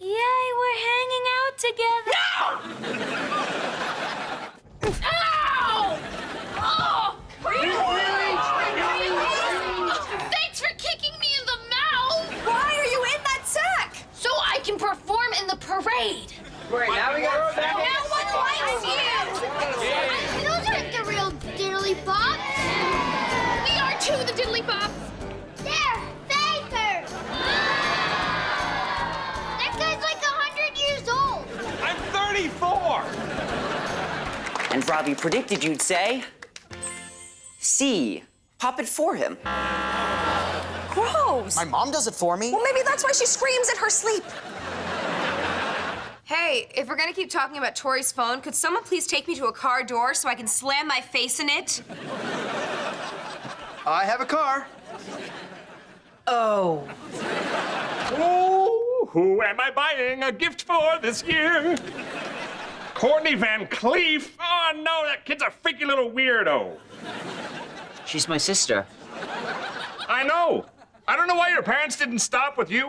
Yay, we're hanging out together. No! Ow! Oh! And Robbie predicted you'd say C. Pop it for him. Gross. My mom does it for me. Well, maybe that's why she screams in her sleep. Hey, if we're gonna keep talking about Tori's phone, could someone please take me to a car door so I can slam my face in it? I have a car. Oh. Oh, who am I buying a gift for this year? Courtney Van Cleef? Oh, no, that kid's a freaky little weirdo. She's my sister. I know. I don't know why your parents didn't stop with you.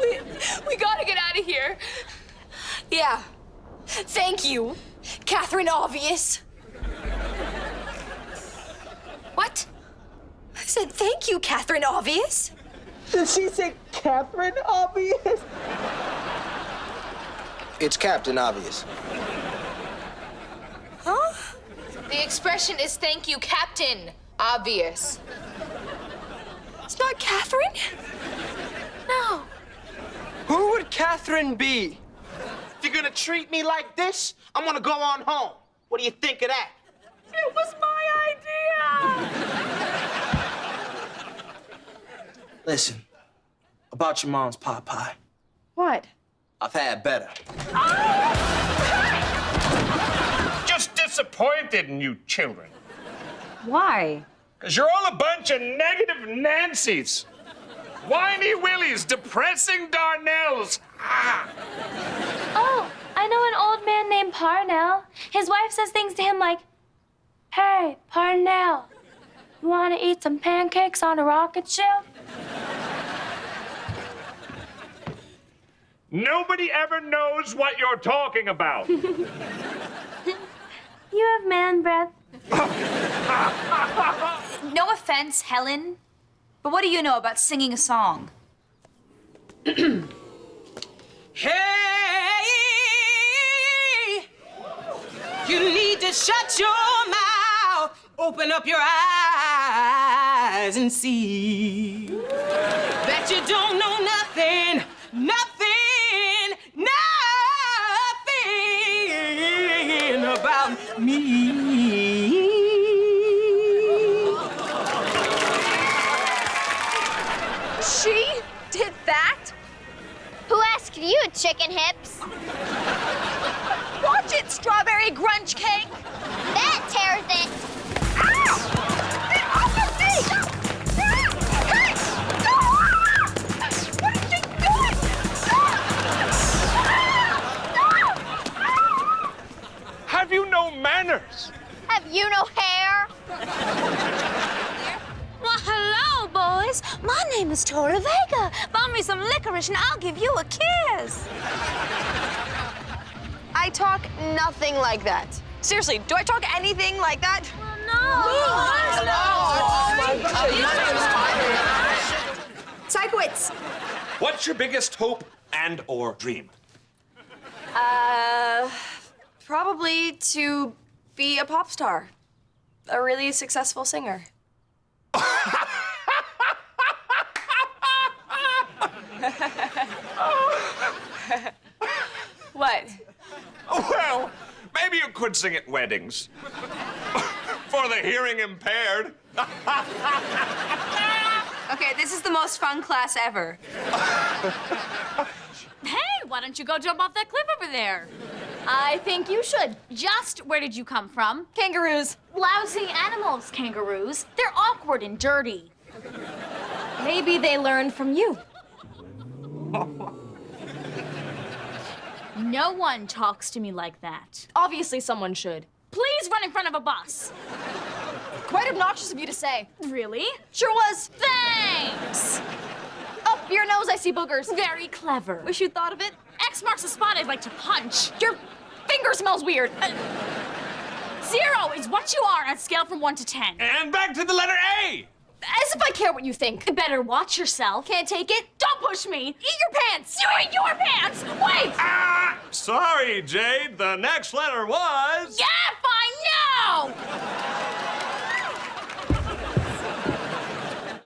We, we gotta get out of here. Yeah. Thank you, Catherine Obvious. What? I said thank you, Catherine Obvious. Did she say Catherine Obvious? It's Captain Obvious. Huh? The expression is thank you, Captain. Obvious. It's not Catherine? No. Who would Catherine be? If you're gonna treat me like this, I'm gonna go on home. What do you think of that? It was my idea. Listen, about your mom's pot pie. What? I've had better. Just disappointed in you children. Why? Because you're all a bunch of negative Nancys. Whiny Willies, depressing Darnells. Ah. Oh, I know an old man named Parnell. His wife says things to him like, Hey, Parnell, you want to eat some pancakes on a rocket ship? Nobody ever knows what you're talking about. You have man breath. No offense, Helen, but what do you know about singing a song? Hey, you need to shut your mouth, open up your eyes, and see that you don't know nothing, nothing, me. She did that? Who asked you, chicken hips? Watch it, strawberry grunge cake. That tears it. No? Have you no hair? Well, hello, boys. My name is Tora Vega. Buy me some licorice and I'll give you a kiss. I talk nothing like that. Seriously, do I talk anything like that? Sikowitz. What's your biggest hope and or dream? Uh, probably to be a pop star. A really successful singer. what? Well, maybe you could sing at weddings. For the hearing impaired. Okay, this is the most fun class ever. Hey, why don't you go jump off that cliff over there? I think you should. Just where did you come from? Kangaroos. Lousy animals, kangaroos. They're awkward and dirty. Maybe they learned from you. No one talks to me like that. Obviously, someone should. Please run in front of a bus. Quite obnoxious of you to say. Really? Sure was. Thanks! Up your nose, I see boogers. Very clever. Wish you'd thought of it. X marks the spot I'd like to punch. Your finger smells weird. Uh, Zero is what you are on a scale from one to ten. And back to the letter A! As if I care what you think. Better watch yourself. Can't take it? Don't push me. Eat your pants. You eat your pants. Wait. Ah! Sorry, Jade. The next letter was. Yeah!